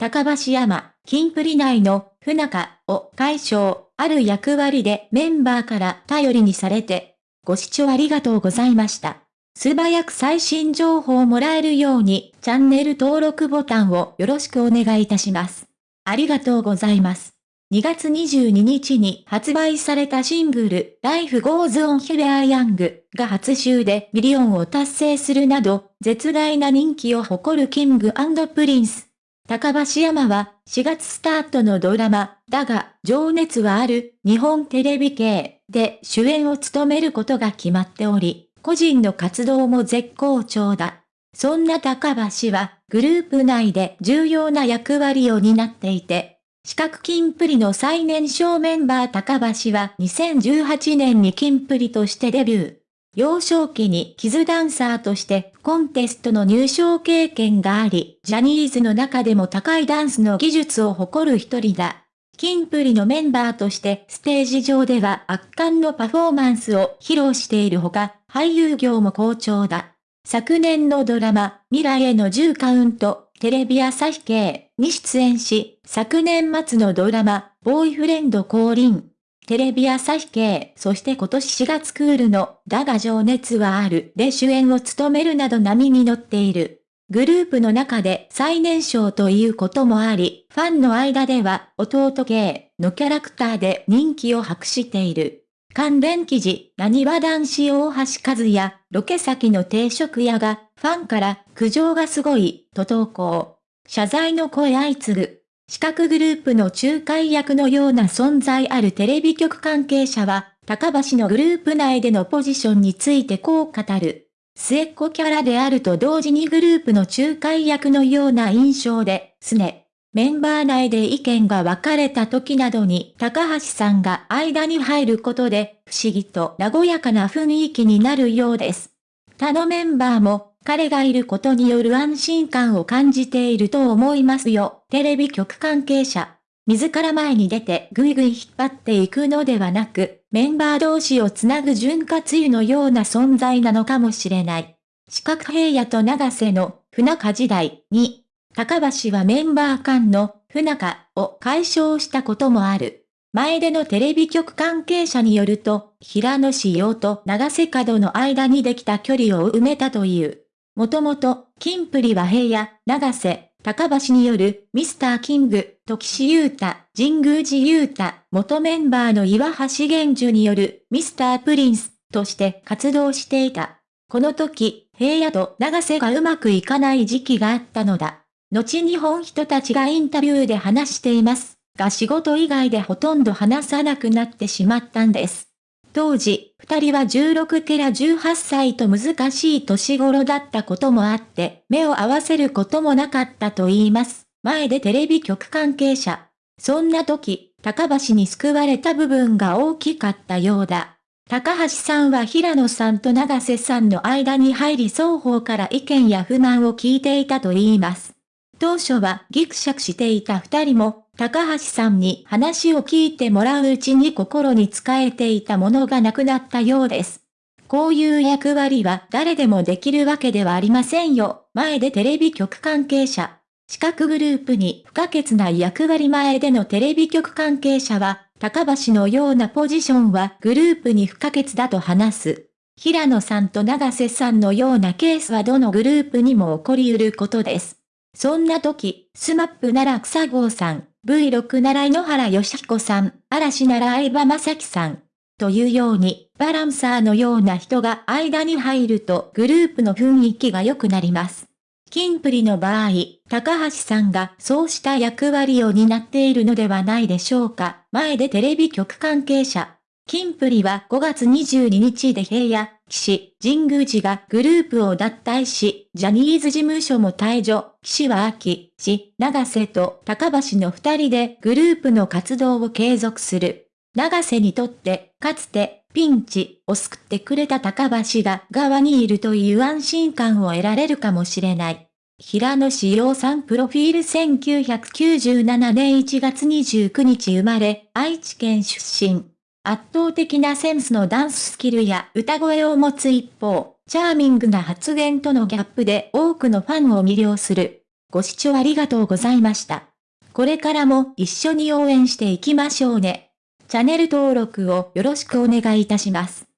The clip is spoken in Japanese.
高橋山、キンプリ内の不仲を解消、ある役割でメンバーから頼りにされて、ご視聴ありがとうございました。素早く最新情報をもらえるように、チャンネル登録ボタンをよろしくお願いいたします。ありがとうございます。2月22日に発売されたシングル Life Goes On We Are Young が初週でミリオンを達成するなど絶大な人気を誇るキングプリンス。高橋山は4月スタートのドラマだが情熱はある日本テレビ系で主演を務めることが決まっており、個人の活動も絶好調だ。そんな高橋はグループ内で重要な役割を担っていて、四角金プリの最年少メンバー高橋は2018年に金プリとしてデビュー。幼少期にキズダンサーとしてコンテストの入賞経験があり、ジャニーズの中でも高いダンスの技術を誇る一人だ。金プリのメンバーとしてステージ上では圧巻のパフォーマンスを披露しているほか、俳優業も好調だ。昨年のドラマ、未来への10カウント、テレビ朝日系に出演し、昨年末のドラマ、ボーイフレンド降臨、テレビ朝日系、そして今年4月クールの、だが情熱はあるで主演を務めるなど波に乗っている。グループの中で最年少ということもあり、ファンの間では弟系のキャラクターで人気を博している。関連記事、何は男子大橋和也、ロケ先の定食屋が、ファンから苦情がすごい、と投稿。謝罪の声相次ぐ。四角グループの仲介役のような存在あるテレビ局関係者は、高橋のグループ内でのポジションについてこう語る。末っ子キャラであると同時にグループの仲介役のような印象で、すね。メンバー内で意見が分かれた時などに高橋さんが間に入ることで不思議と和やかな雰囲気になるようです。他のメンバーも彼がいることによる安心感を感じていると思いますよ。テレビ局関係者。自ら前に出てぐいぐい引っ張っていくのではなく、メンバー同士をつなぐ潤滑油のような存在なのかもしれない。四角平野と長瀬の不仲時代に高橋はメンバー間の不仲を解消したこともある。前でのテレビ局関係者によると、平野志陽と長瀬角の間にできた距離を埋めたという。もともと、金プリは平野、長瀬、高橋によるミスターキング、時志優太、神宮寺優太、元メンバーの岩橋玄樹によるミスタープリンスとして活動していた。この時、平野と長瀬がうまくいかない時期があったのだ。後日本人たちがインタビューで話しています。が仕事以外でほとんど話さなくなってしまったんです。当時、二人は16から18歳と難しい年頃だったこともあって、目を合わせることもなかったと言います。前でテレビ局関係者。そんな時、高橋に救われた部分が大きかったようだ。高橋さんは平野さんと長瀬さんの間に入り双方から意見や不満を聞いていたと言います。当初はギクシャクしていた二人も、高橋さんに話を聞いてもらううちに心に仕えていたものがなくなったようです。こういう役割は誰でもできるわけではありませんよ。前出テレビ局関係者。四角グループに不可欠な役割前出のテレビ局関係者は、高橋のようなポジションはグループに不可欠だと話す。平野さんと永瀬さんのようなケースはどのグループにも起こり得ることです。そんな時、スマップなら草彅さん、V6 なら井ノ原快彦さん、嵐なら相葉雅紀さん。というように、バランサーのような人が間に入るとグループの雰囲気が良くなります。金プリの場合、高橋さんがそうした役割を担っているのではないでしょうか。前でテレビ局関係者。金プリは5月22日で平野、岸、神宮寺がグループを脱退し、ジャニーズ事務所も退場、岸は秋、市、長瀬と高橋の二人でグループの活動を継続する。長瀬にとって、かつて、ピンチを救ってくれた高橋が側にいるという安心感を得られるかもしれない。平野志陽さんプロフィール1997年1月29日生まれ、愛知県出身。圧倒的なセンスのダンススキルや歌声を持つ一方、チャーミングな発言とのギャップで多くのファンを魅了する。ご視聴ありがとうございました。これからも一緒に応援していきましょうね。チャンネル登録をよろしくお願いいたします。